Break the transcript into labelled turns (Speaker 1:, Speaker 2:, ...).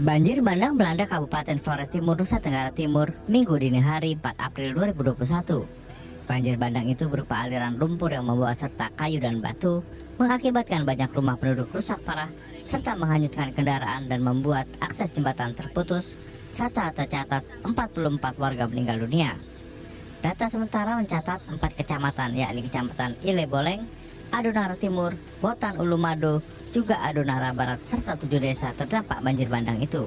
Speaker 1: Banjir bandang melanda Kabupaten Flores Timur, Nusa Tenggara Timur, Minggu dini hari 4 April 2021. Banjir bandang itu berupa aliran lumpur yang membawa serta kayu dan batu, mengakibatkan banyak rumah penduduk rusak parah, serta menghanyutkan kendaraan dan membuat akses jembatan terputus, serta tercatat 44 warga meninggal dunia. Data sementara mencatat 4 kecamatan, yakni Kecamatan Ile Boleng, Adonara Timur, Botan Ulumado, juga Adonara Barat serta tujuh desa terdampak banjir bandang itu.